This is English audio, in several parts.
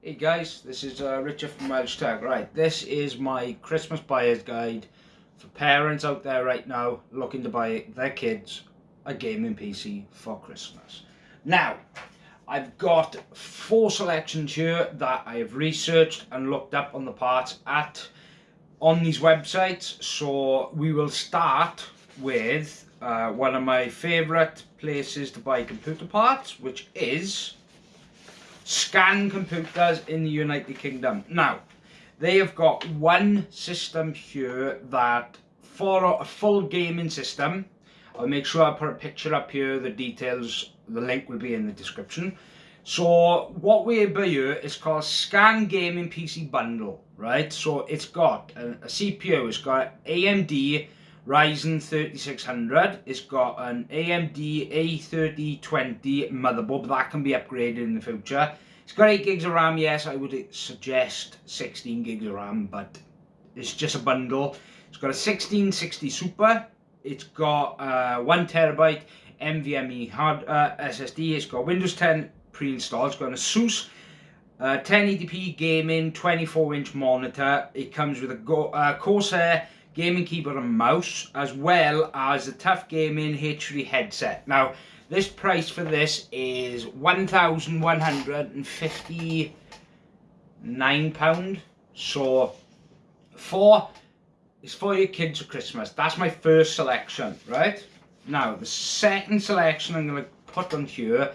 Hey guys, this is uh, Richard from Welsh Tech. Right, this is my Christmas buyer's guide for parents out there right now looking to buy their kids a gaming PC for Christmas. Now, I've got four selections here that I have researched and looked up on the parts at on these websites. So we will start with uh, one of my favourite places to buy computer parts, which is Scan Computers in the United Kingdom. Now, they have got one system here that for a full gaming system, I'll make sure I put a picture up here, the details, the link will be in the description. So what we have here is called Scan Gaming PC Bundle, right? So it's got a, a CPU, it's got AMD Ryzen 3600. It's got an AMD A3020 motherboard, that can be upgraded in the future. It's got 8 gigs of RAM, yes, I would suggest 16 gigs of RAM, but it's just a bundle. It's got a 1660 Super. It's got uh, 1 terabyte NVMe hard uh, SSD. It's got Windows 10 pre-installed. It's got an ASUS uh, 1080p gaming 24 inch monitor. It comes with a Go uh, Corsair gaming keyboard and mouse as well as a TUF Gaming H3 headset. Now this price for this is £1,159 so for it's for your kids for Christmas. That's my first selection, right? Now the second selection I'm going to put on here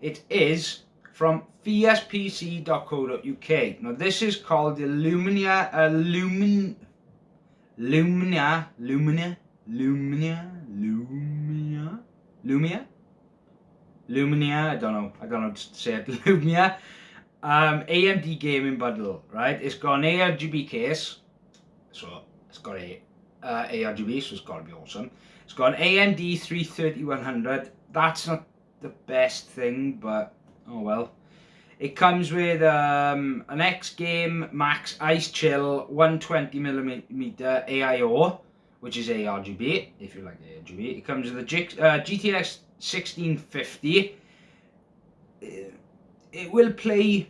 it is from fiercepc.co.uk. Now this is called the Lumia uh, Lumin Lumia, Lumia, Lumia, Lumia, Lumia, I don't know, I don't know to say it, Lumia, um, AMD gaming bundle, right? It's got an ARGB case, so it's got a uh, ARGB, so it's got to be awesome. It's got an AMD 33100, that's not the best thing, but oh well. It comes with um, an X Game Max Ice Chill 120mm AIO, which is ARGB, if you like ARGB. It comes with a G uh, GTX 1650. It will play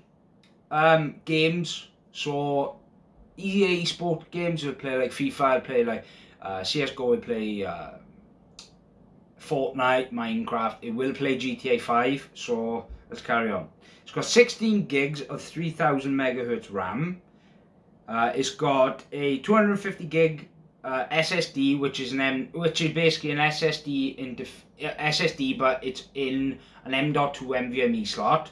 um, games, so EA sport games will play like FIFA, play like uh, CSGO, will play uh, Fortnite, Minecraft. It will play GTA 5, so let's carry on. It's got 16 gigs of 3000 megahertz RAM. Uh, it's got a 250 gig uh, SSD, which is an M, which is basically an SSD in SSD, but it's in an M.2 NVMe slot.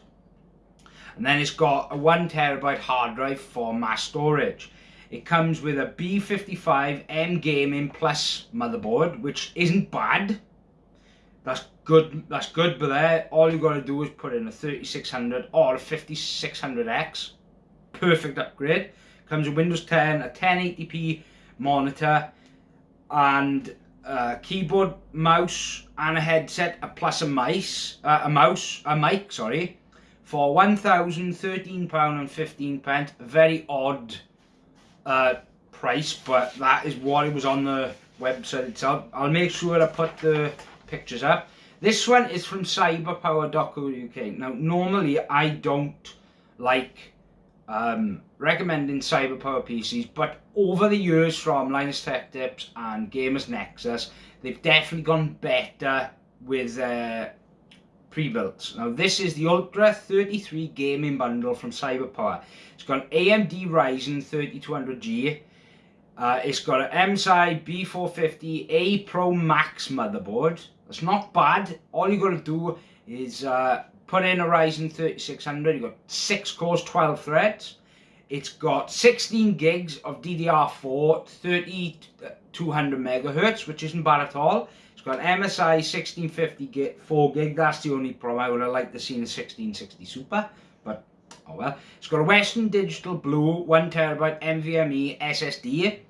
And then it's got a one terabyte hard drive for mass storage. It comes with a B55 M Gaming Plus motherboard, which isn't bad. That's good. That's good, but there, all you got to do is put in a 3600 or a 5600X. Perfect upgrade. Comes with Windows 10, a 1080p monitor, and a keyboard, mouse, and a headset, a plus a mice, uh, a mouse, a mic, sorry, for £1,013 and 15 pence. A very odd uh, price, but that is what it was on the website itself. I'll make sure I put the pictures up. This one is from cyberpower.co.uk. Now, normally I don't like um, recommending cyberpower PCs, but over the years from Linus Tech Tips and Gamers Nexus, they've definitely gone better with uh, pre-built. Now this is the Ultra 33 gaming bundle from Cyberpower. It's got an AMD Ryzen 3200G, uh, it's got an MSI B450A Pro Max motherboard. It's not bad. All you got to do is uh, put in a Ryzen 3600. You've got 6 cores, 12 threads. It's got 16 gigs of DDR4, 3200 megahertz, which isn't bad at all. It's got MSI 1650 gig, 4 gig. That's the only problem. I would have liked to see a 1660 Super, but oh well. It's got a Western Digital Blue 1 terabyte NVMe SSD.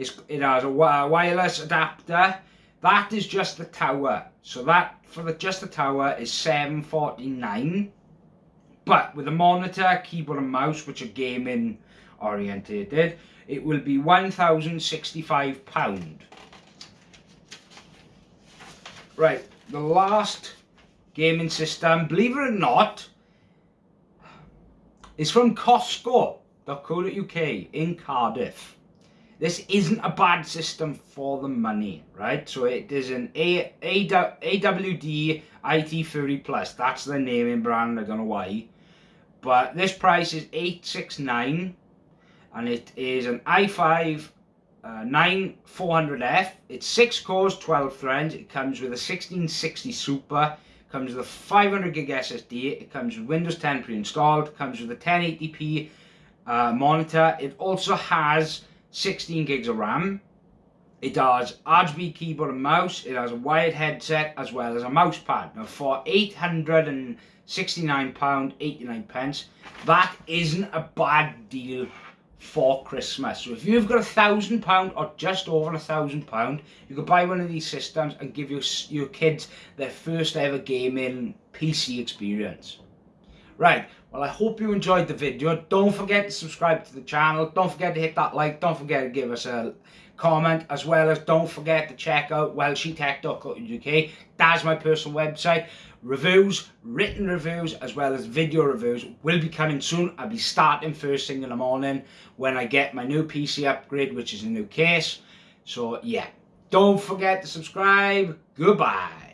It's, it has a wireless adapter that is just the tower. So that for the just the tower is 749. But with a monitor, keyboard and mouse, which are gaming orientated, it will be £1,065. Right, the last gaming system, believe it or not, is from Costco.co.uk in Cardiff. This isn't a bad system for the money, right? So it is an AWD IT30 Plus. That's the naming brand, I don't know why. But this price is 869 and it is an i5 uh, 9400F. It's 6 cores, 12 threads. It comes with a 1660 Super. Comes with a 500 gig SSD. It comes with Windows 10 pre-installed. Comes with a 1080p uh, monitor. It also has 16 gigs of RAM. It has RGB keyboard and mouse. It has a wired headset as well as a mouse pad. Now for 869 pound 89 pence, that isn't a bad deal for Christmas. So if you've got a thousand pound or just over a thousand pound, you could buy one of these systems and give your, your kids their first ever gaming PC experience. Right, well I hope you enjoyed the video. Don't forget to subscribe to the channel. Don't forget to hit that like. Don't forget to give us a comment as well as don't forget to check out welshytech.co.uk. That's my personal website. Reviews, written reviews as well as video reviews will be coming soon. I'll be starting first thing in the morning when I get my new PC upgrade which is a new case. So yeah, don't forget to subscribe. Goodbye.